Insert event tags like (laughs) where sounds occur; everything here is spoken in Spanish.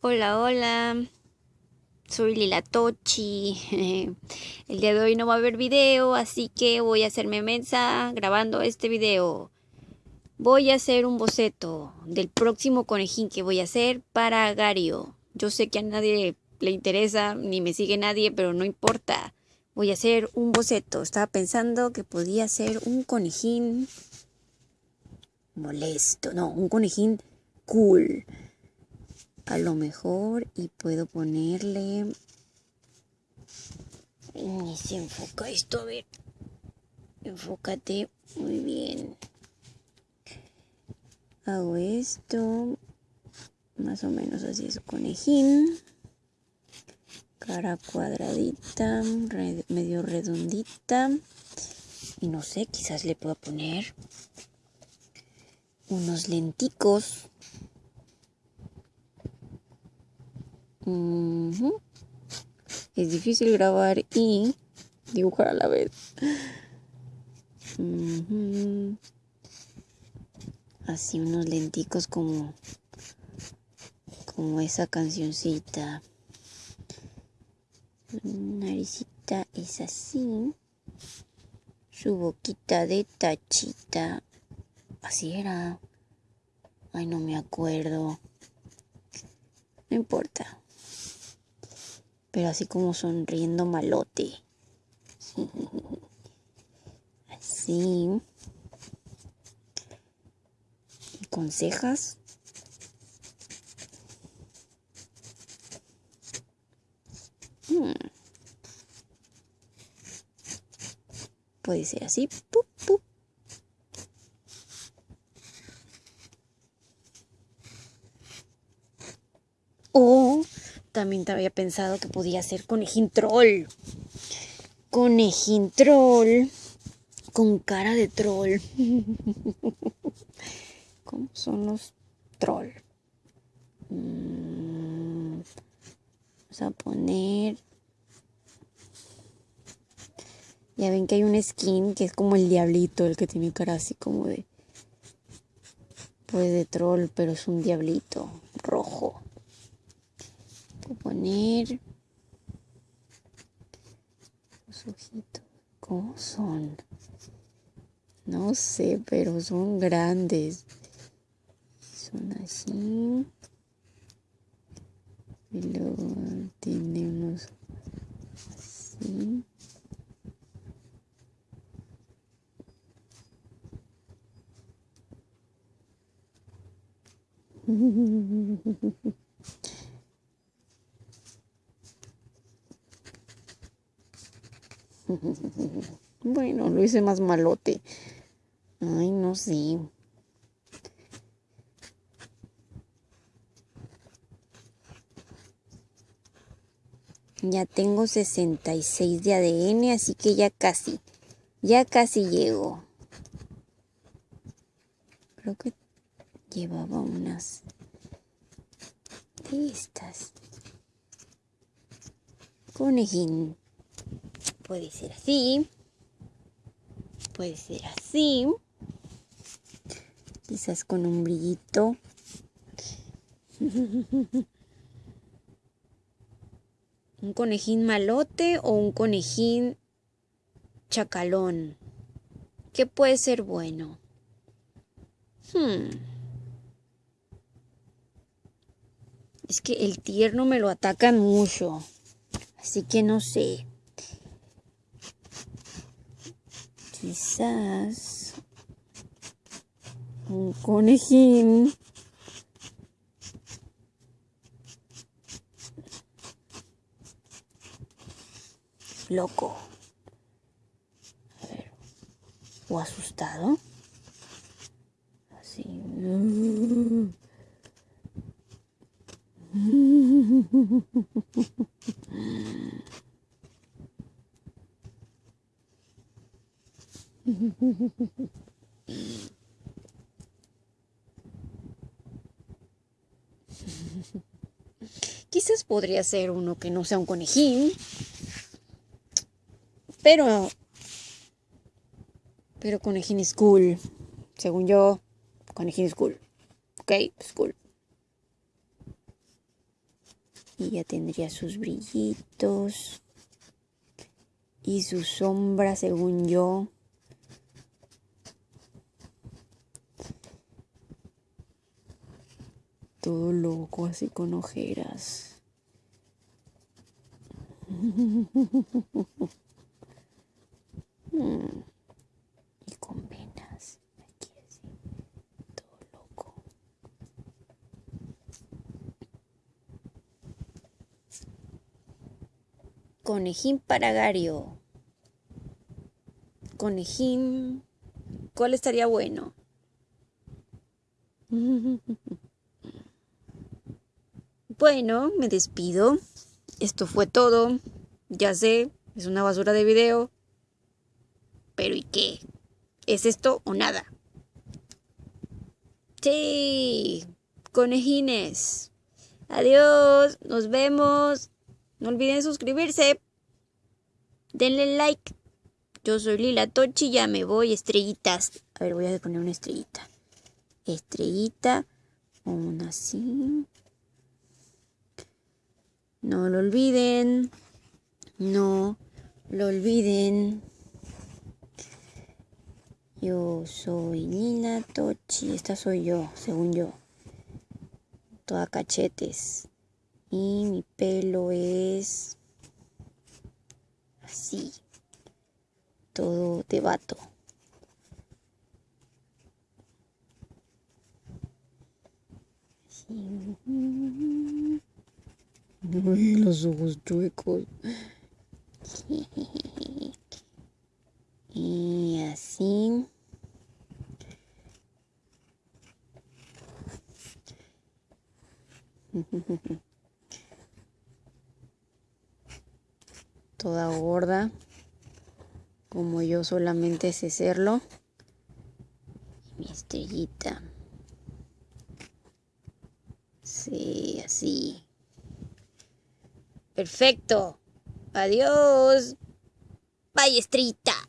Hola, hola. Soy Lila Tochi. (laughs) El día de hoy no va a haber video, así que voy a hacerme mensa grabando este video. Voy a hacer un boceto del próximo conejín que voy a hacer para Gario. Yo sé que a nadie le interesa, ni me sigue nadie, pero no importa. Voy a hacer un boceto. Estaba pensando que podía ser un conejín molesto. No, un conejín cool a lo mejor y puedo ponerle ni se enfoca esto a ver. Enfócate muy bien. Hago esto más o menos así es conejín. Cara cuadradita medio redondita. Y no sé quizás le puedo poner unos lenticos Es difícil grabar y dibujar a la vez. Así unos lenticos como como esa cancioncita. Su naricita es así. Su boquita de tachita. Así era. Ay, no me acuerdo. No importa pero así como sonriendo malote. (laughs) Así. Y con cejas. Hmm. Puede ser así. También había pensado que podía ser conejín troll. Conejín troll con cara de troll. (laughs) ¿Cómo son los troll? Mm, vamos a poner... Ya ven que hay un skin que es como el diablito, el que tiene cara así como de... Pues de troll, pero es un diablito rojo poner los ojitos. ¿Cómo son? No sé, pero son grandes. Son así. Y luego tenemos así. (laughs) (laughs) Bueno, lo hice más malote. Ay, no sé. Ya tengo 66 de ADN, así que ya casi, ya casi llego. Creo que llevaba unas de estas. Conejín. Puede ser así. Puede ser así. Quizás con un brillito. (laughs) ¿Un conejín malote o un conejín chacalón? ¿Qué puede ser bueno? Hmm. Es que el tierno me lo atacan mucho. Así que no sé. Quizás un conejín. Loco. O asustado. Así. (laughs) (laughs) Quizás podría ser uno que no sea un conejín. Pero. Pero conejín es cool. Según yo, conejín es cool. Ok, es cool. Y ya tendría sus brillitos. Y su sombra, según yo. Loco, así con ojeras. (laughs) Mm. Y con venas. Aquí así. Todo loco. Conejín paragario. Conejín. ¿Cuál estaría bueno? (laughs) Bueno, me despido. Esto fue todo. Ya sé, es una basura de video. Pero ¿y qué? ¿Es esto o nada? Sí, conejines. Adiós, nos vemos. No olviden suscribirse. Denle like. Yo soy Lila Tochi, ya me voy. Estrellitas. A ver, voy a poner una estrellita. Estrellita. Una así. No lo olviden. No lo olviden. Yo soy Nina Tochi. Esta soy yo, según yo. Toda cachetes. Y mi pelo es así. Todo de vato. Los ojos chuecos. Y así. Toda gorda. Como yo solamente sé serlo. mi estrellita. Sí, así. Perfecto. Adiós. Estrellita.